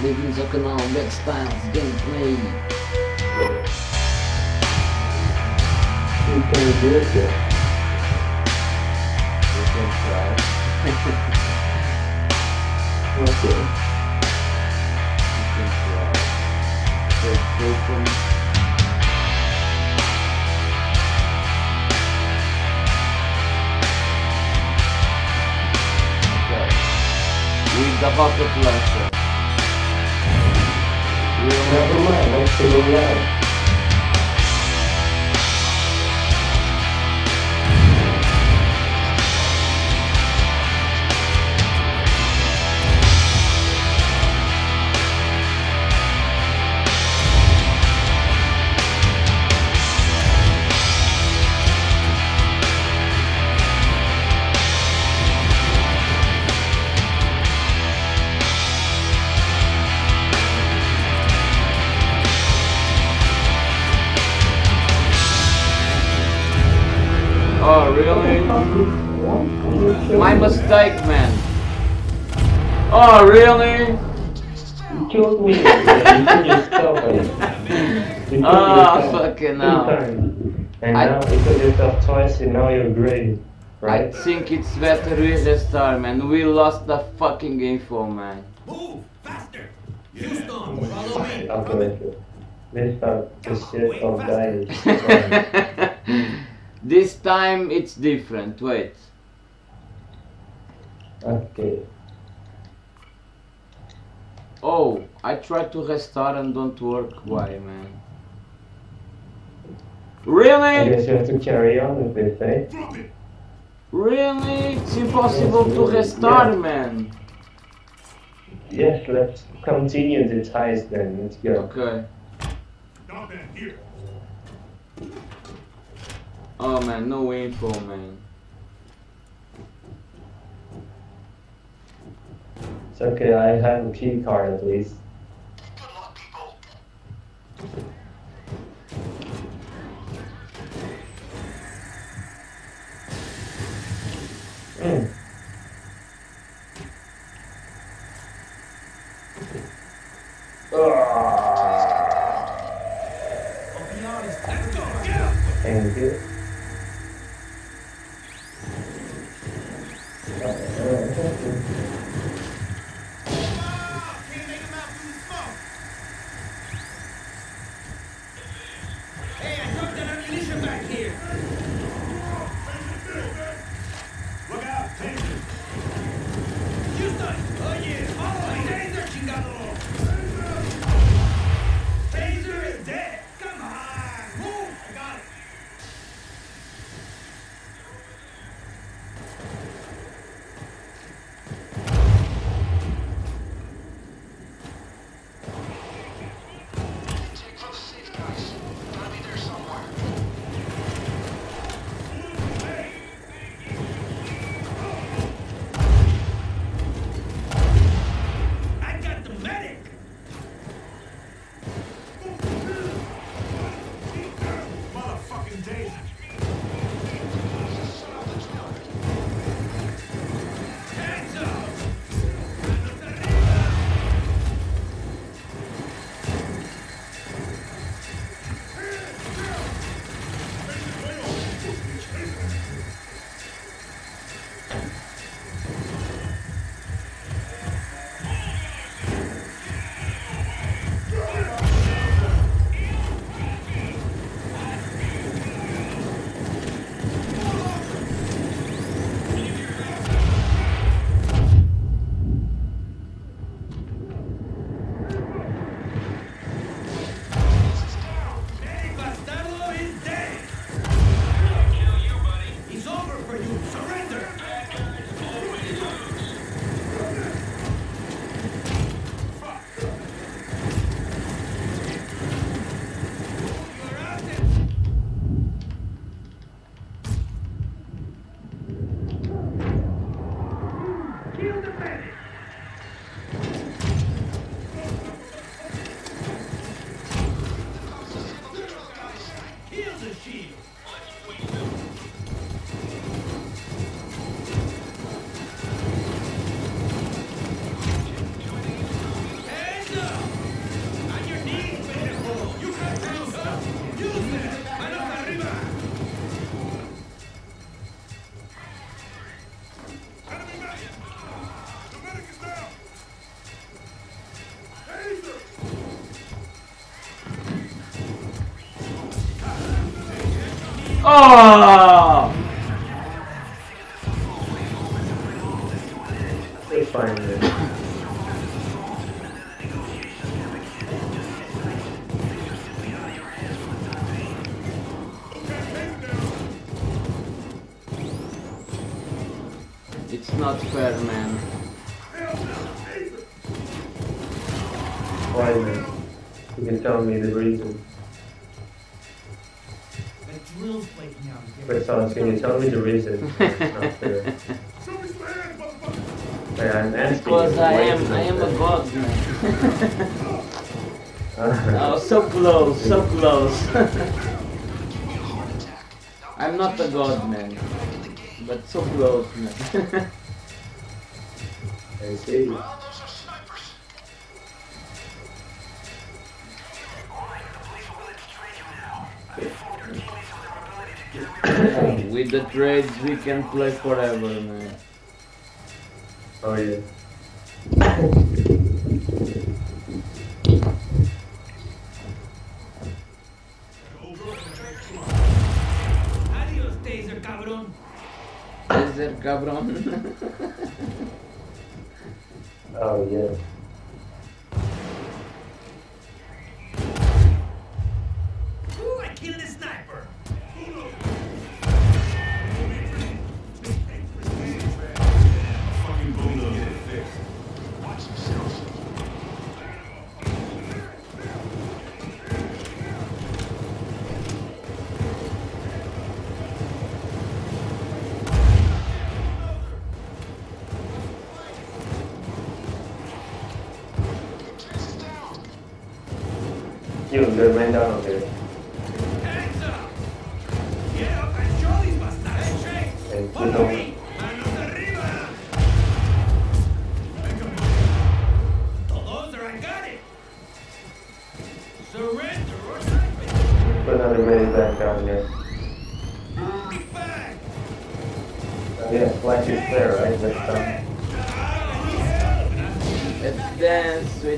pessoal, bem-vindos ao canal Backstyles Gameplay. You can do it. You can try. Okay. With the bucket launcher. Never mind, let's see. Oh, Oh, really? You killed me. Yeah, you killed yourself. You killed Ah, yourself fucking two hell. And I- now you killed yourself twice and now you're great. I think it's better we restart, man. We lost the fucking info, man. Move! Faster! Houston, follow me! I'll go with you. This time, the shit of dying. this time it's different. Wait. okay. Oh, I tried to restart and don't work. Why, man? I Really? guess you have to carry on with this, eh? Really? It's impossible to restart, man. Yes, let's continue this heist then. Let's go. Okay. Stop that here! Oh man, no info, man. Okay, I have a key card at least. Good luck! Mm. Ah, I'll not fair, man. Why, man? You can tell me the reason. Wait, Sans, can you tell me the reason? Because I am, I am a god, man. oh, so close, so close. I'm not a god man, but so close man and save me. With the trades we can play forever, man. Oh yeah. Adios, taser cabrón. Taser cabrón. Oh, yeah.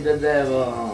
vedete devo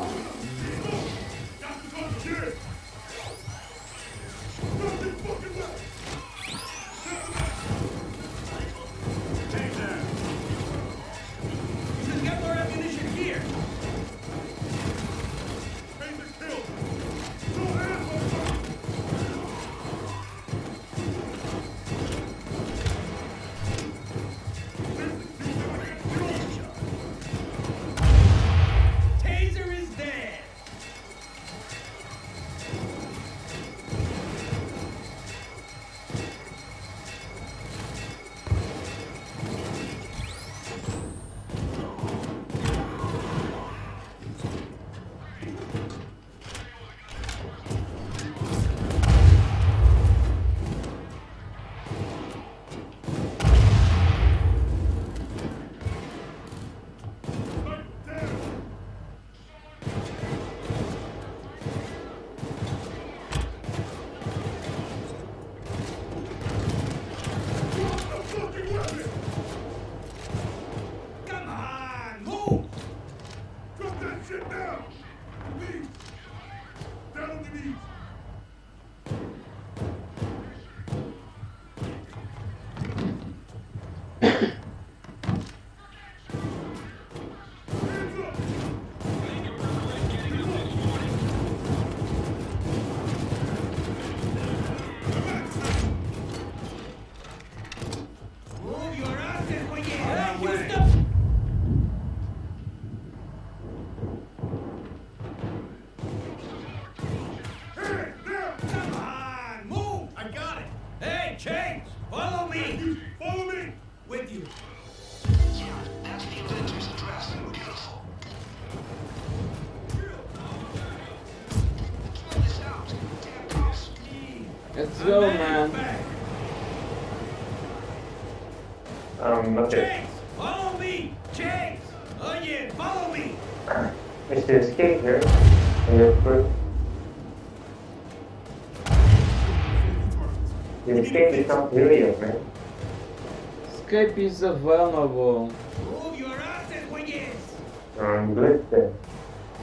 is available. Move your asses, Wiggins! I'm good then.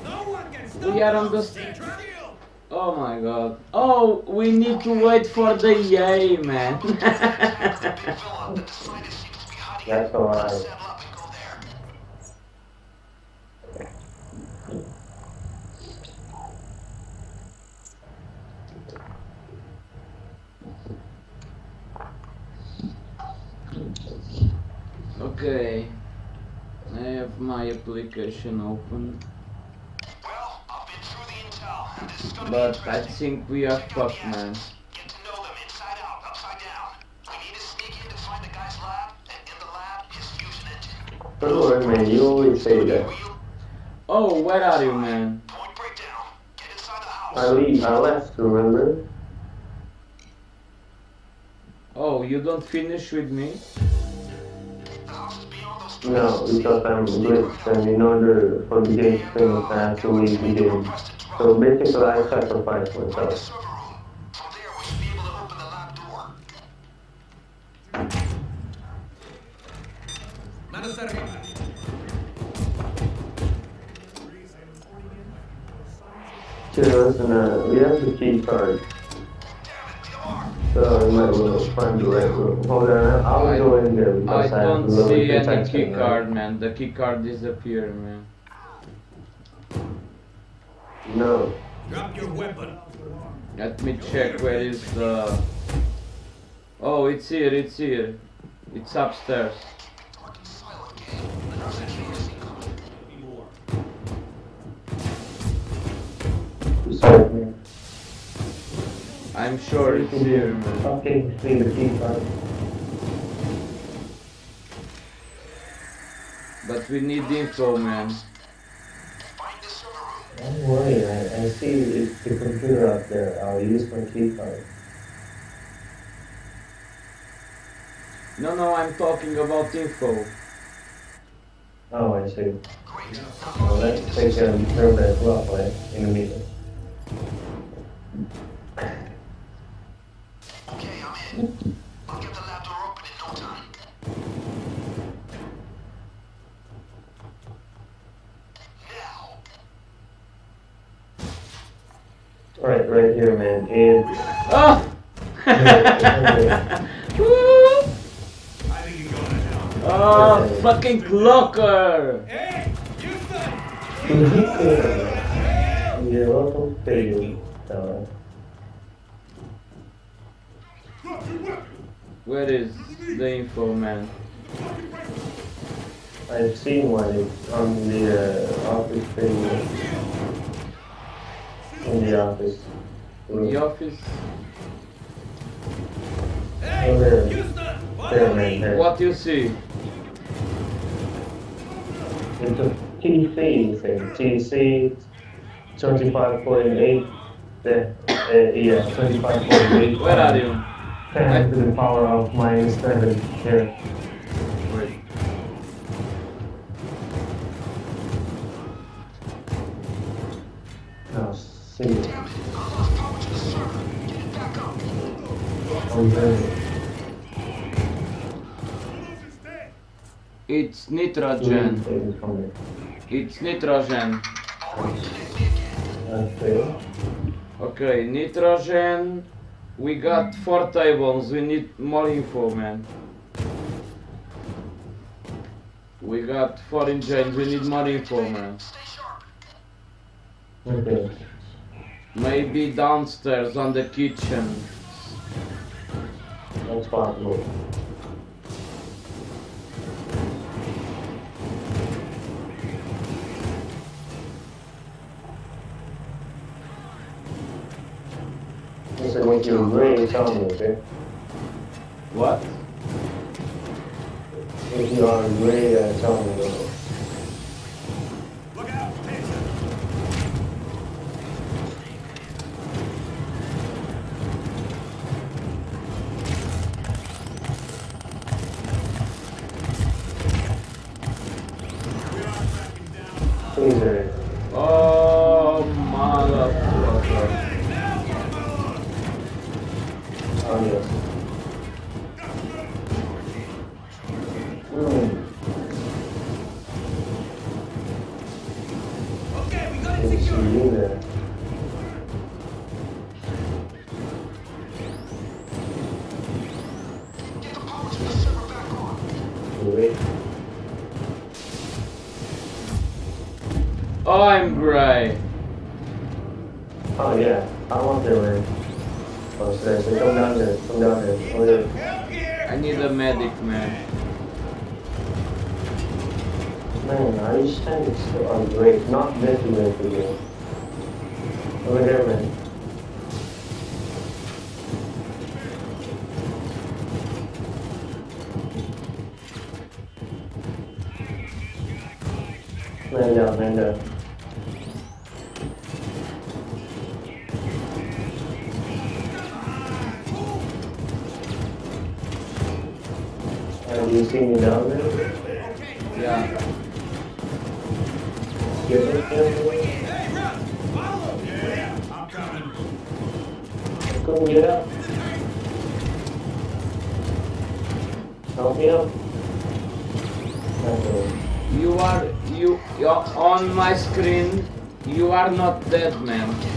No one can stop We are on the- us! Oh my god. Oh, we need to wait for the yay, man. Big villa that the scientist seems to be hiding in. That's alright. Saddle up and go there. Okay. I have my application open, Well, I've been through the intel, this is gonna but be I think we are fucked, man. Get to know them inside out, upside down. We need to sneak in to find the guy's lab, and in the lab, his fusion engine. Don't worry, man. You always say that. Oh, where are you, man? point breakdown. Get inside the house. I leave. I left. Remember? Oh, you don't finish with me? No, because I'm rich and in order for the game to finish, I have to leave the game. So basically, I sacrifice myself. Cheers, and uh, we have the key card. So we might well find the. Hold on, I'll I- go in there because I, have don't see any key card, man. The key card disappeared, man. No. Drop your weapon. Let me check where is the... Oh, it's here, it's here. It's upstairs. I'm sure it's here, man. See the card. But we need info, man. Find the server room. Don't worry, I, I see it's the computer up there. I'll use my key card. No, no, I'm talking about info. Oh, I see. Well, let's take a turn as well, right? In a minute. Okay, I'm in. I'll get the lab door open in no time. Now, Right, right here, man. And... Oh! Ah! Woo! I think you're going to hell. oh, fucking cloaker! Hey! Houston! You're welcome to you. Uh, Drop your weapon! Where is the info, man? I've seen one. It's on the uh, office thing. In the office. room. The office? Hey! Oh, there. There, man, there. What do you see? It's a TC thing. TC 25.8. Uh, yeah, 25.8. Where are you? 10 to the power of minus 7 here. Now, see. damn it, I lost power to the server. Get it back up. Oh, there. It's nitrogen. It's nitrogen. Okay. Okay, nitrogen. We got four tables. We need more info, man. We got four engines. We need more info, man. Okay. Maybe downstairs on the kitchen. That's possible. Listen, when you're gray, tell me, okay? What? If you are me. okay? Look 是因为 down there? Yeah. Get it there? Hey, Russ! Yeah, I'm coming. Couldn't get up. Help me up. Okay. You are you you're on my screen. You are not dead, man.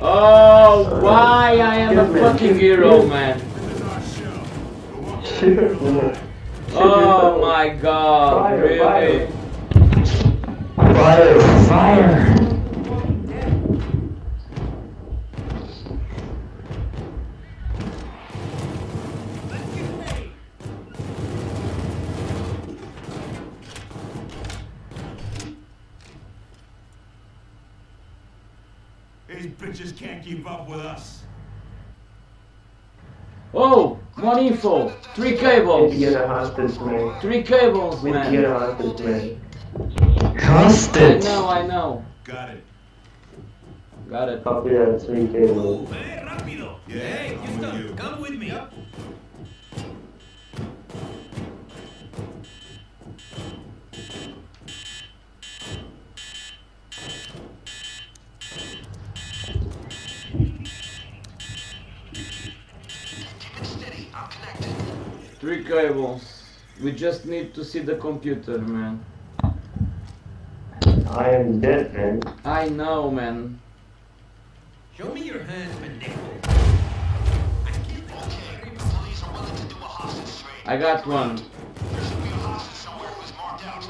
Oh, why I am a fucking hero, man. Oh my god, Fire, really? Fire, fire! More info. Three cables. to get a hostage, man. Three cables, Need to get a man. hostage, man. I know, I know. Got it. Got it. Copy that, three cables. Hey, rápido! Yeah, hey, Houston, come with me. Keep Three cables. We just need to see the computer, man. I am dead, man. I know, man. Show me your hands, pendejo. Okay, the police are willing to do a hostage trade. I got one. There should be a hostage somewhere who's marked out.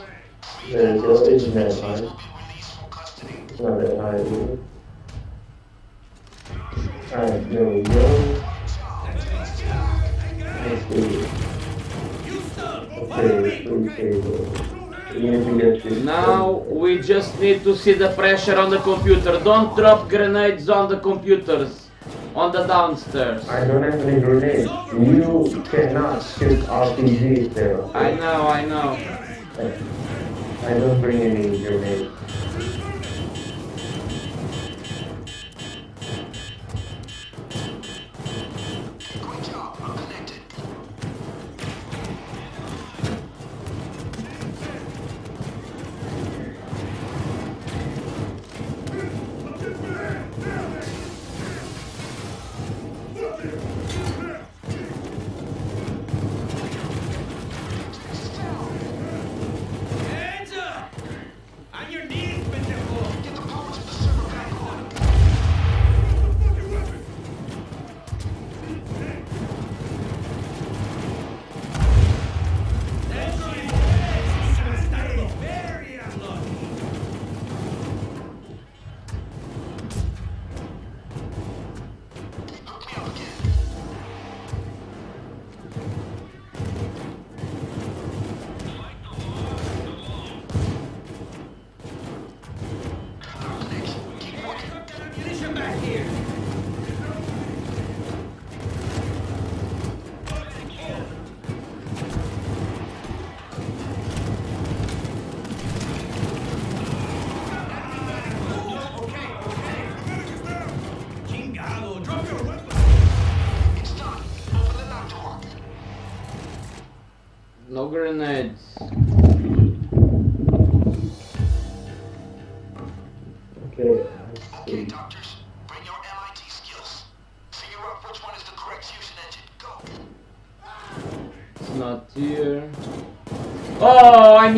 There you go, isn't that These high? be released from custody. It's not that high, either. Alright, there we go. Let's see. Houston, Now we just need to see the pressure on the computer. Don't drop grenades on the computers. On the downstairs. I don't have any grenades. You cannot shoot RPGs there. I know, I know. I don't bring any grenades.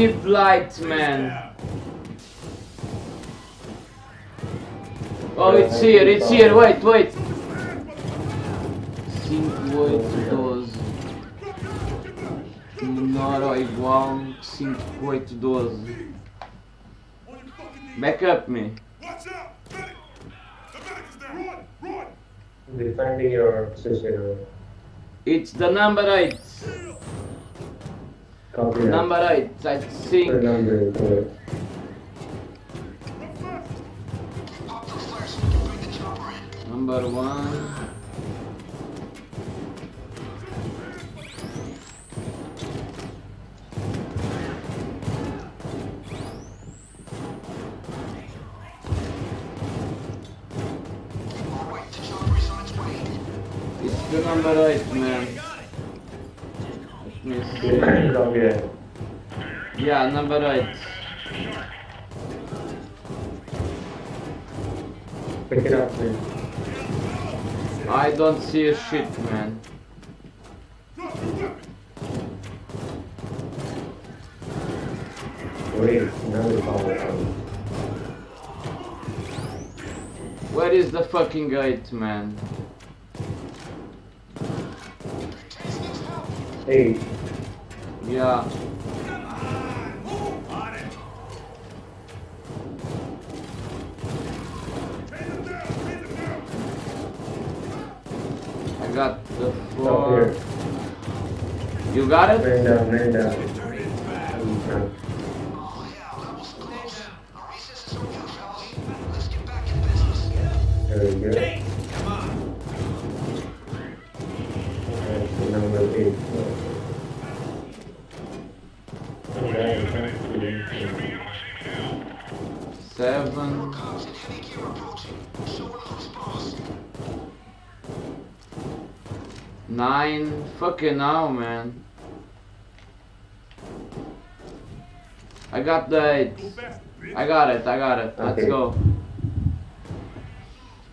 Oh, I need light, man. Oh, it's here, it's here, wait, wait. 5812. Menor ou igual 5812. On your fucking knees. Back up me. Watch out! Medic! The medic is there! Run! Run! Defending your position. It's the number 8. Copy Number 8, I think. Number eight. Number 1. Yeah, number 8. Pick it up. I don't see a shit, man. Drop your weapon! Wait, another call out. Where is the fucking gate, man? Hey. Yeah. Got it? Man down, man down. Turn it back. Okay. Oh, yeah, that was close. Our recess is over, fellas. Let's get back in business. There we go. Hey, come on. Okay, so number eight. Okay, thank you. Seven. Cops in heavy gear approaching. Show her who's boss. Nine. Fucking now, man. I got the eight. Go faster, bitch! I got it, I got it. Let's go.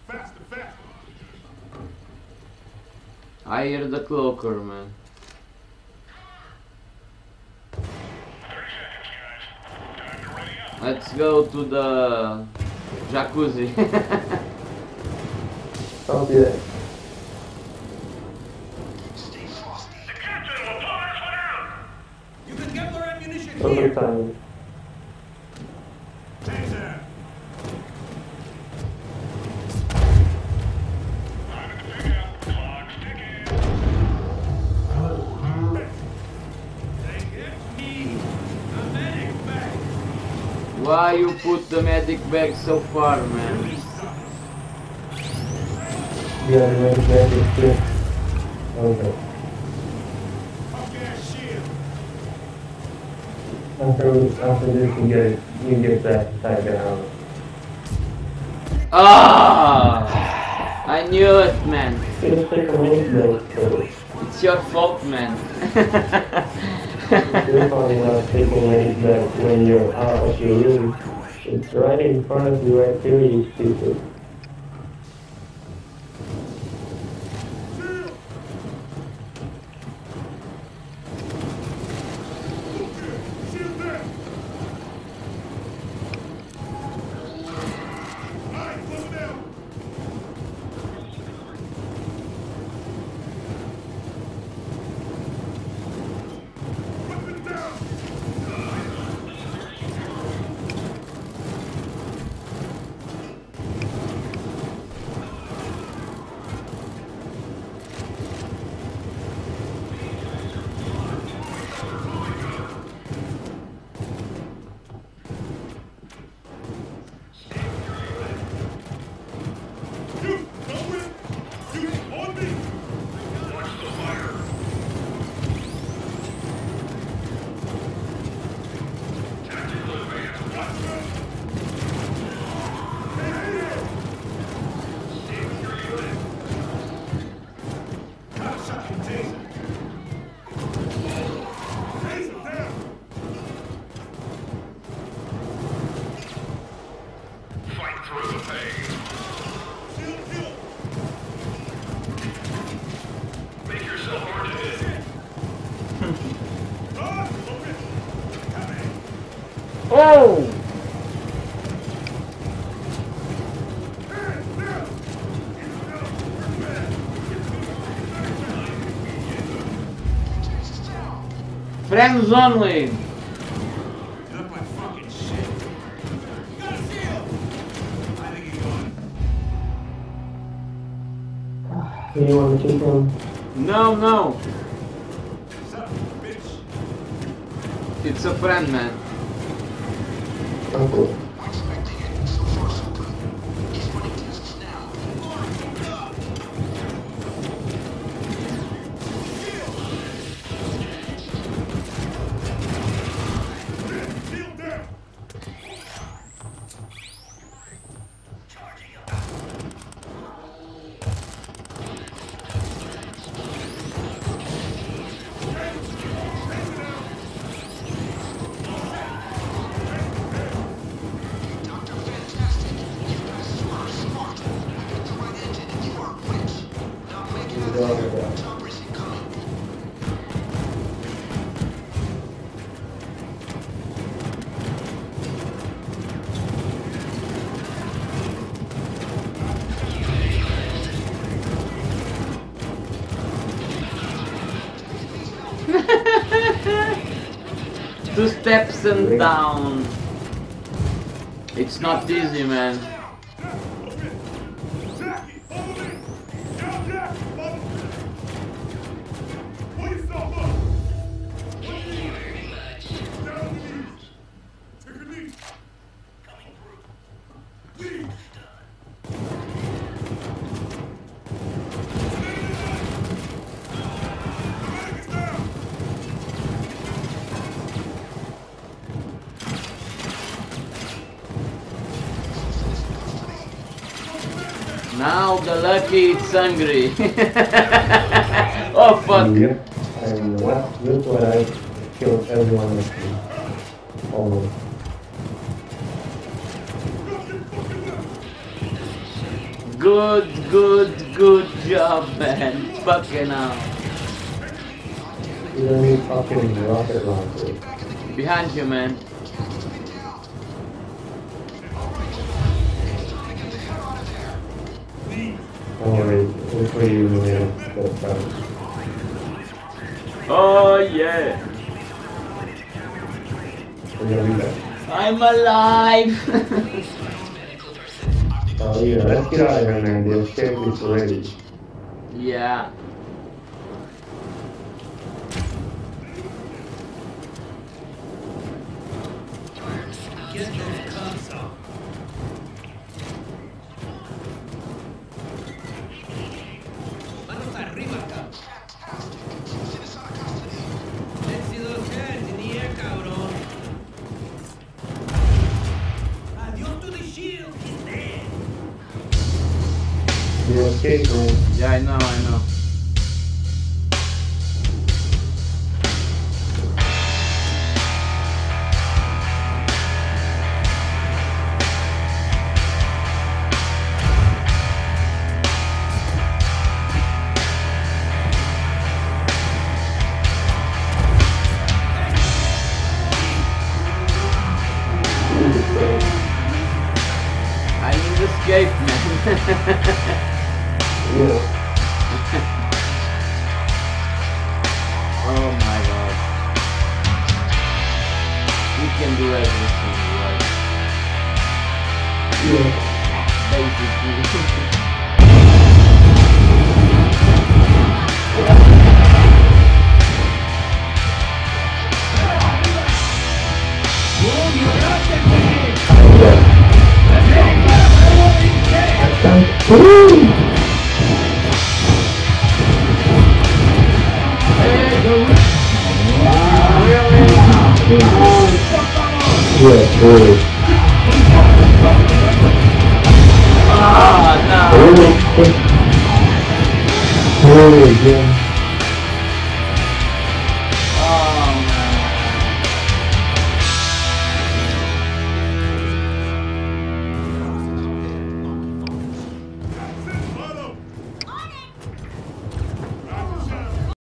Faster, faster! I hear the cloaker, man. Let's go to the jacuzzi. Copy that. Stay frosty. You can get more ammunition Over here. time. Why you put the medic bag so far, man? Yeah, man, that is good. Okay. After, after this, you get, you get that back down. Ah! I knew it, man. Just take a minute, though, It's your fault, man. You're probably not taking it back when you're out of your room. It's right in front of you right there, you stupid. Think he's gone. You want to keep him? No, no. What's up, bitch? It's a friend, man. Uncle. Steps and down. It's not easy, man. Now the lucky it's hungry. oh fuck. Yep. And what? Look what I killed everyone with me. Good, good, good job, man. Fucking hell. You don't need fucking rocket launcher. Behind you, man. You in there. That's. Oh yeah. We're gonna be back. I'm alive. Oh yeah, let's get out of here, man. The escape is ready. yeah. Get I know. I can do everything, right? Yeah. Basically. Yeah, really. Ah, no. Really? Really, Jim.